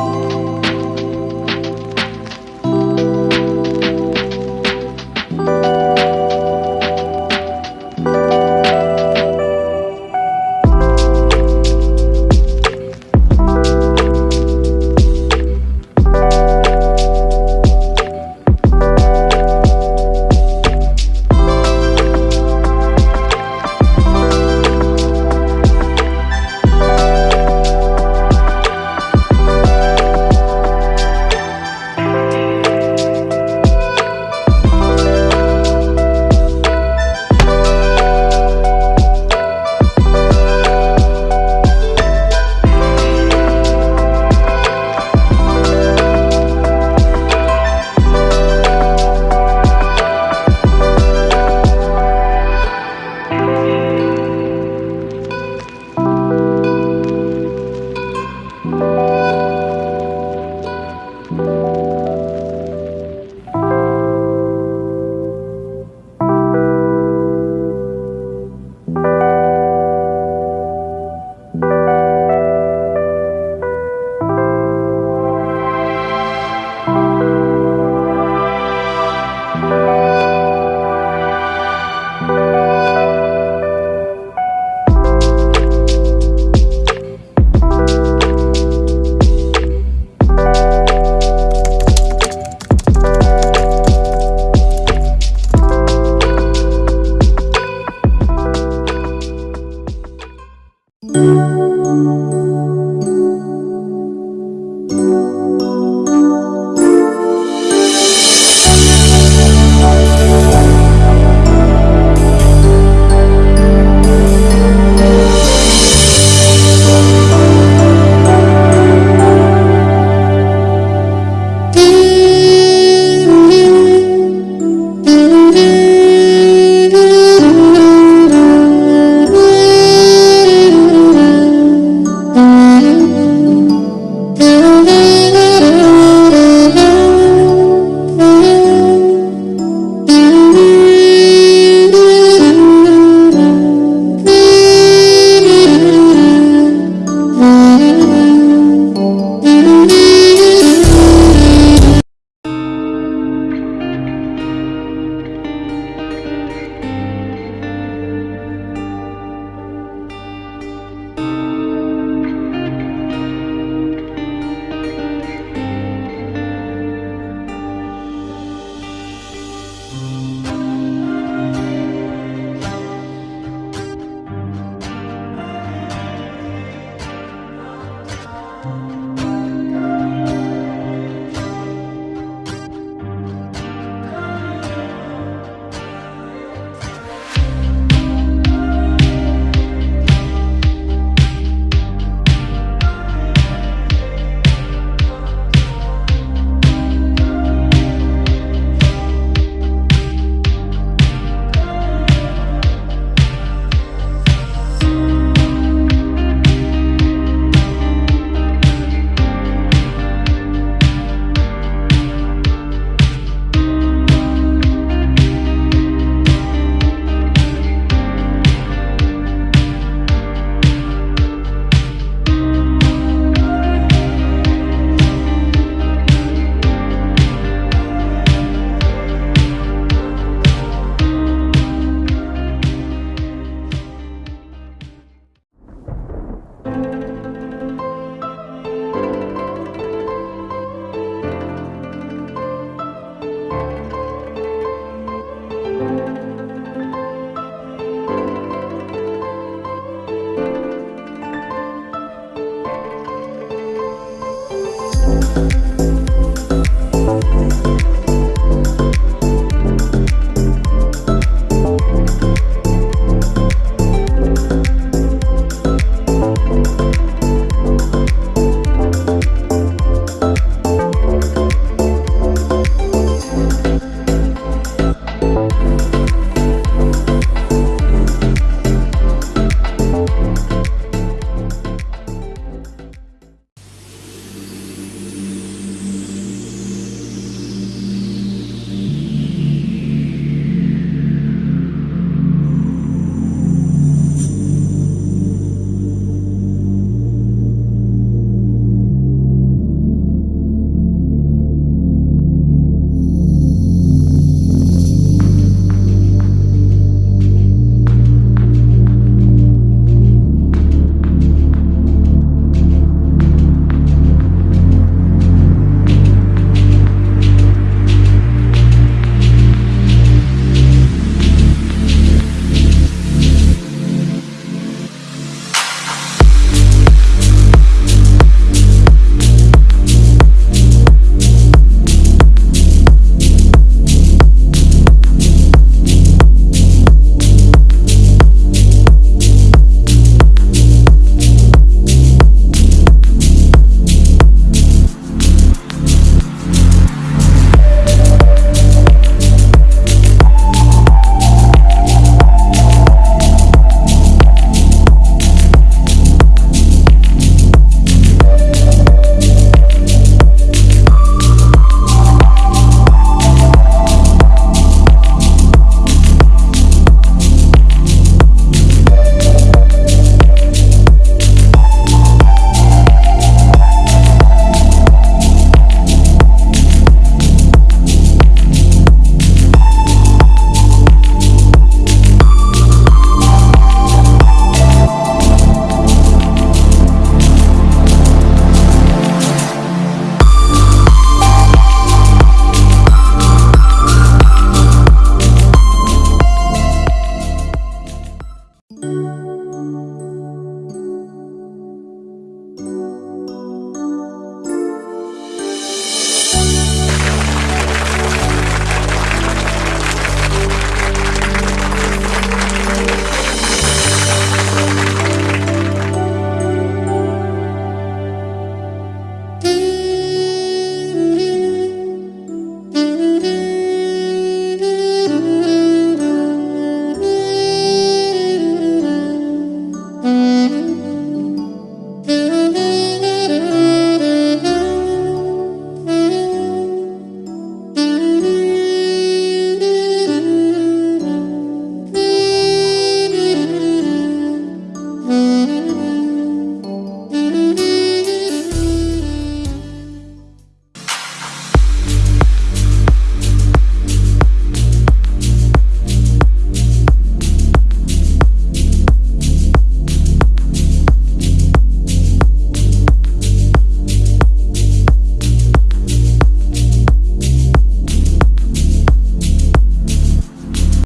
Música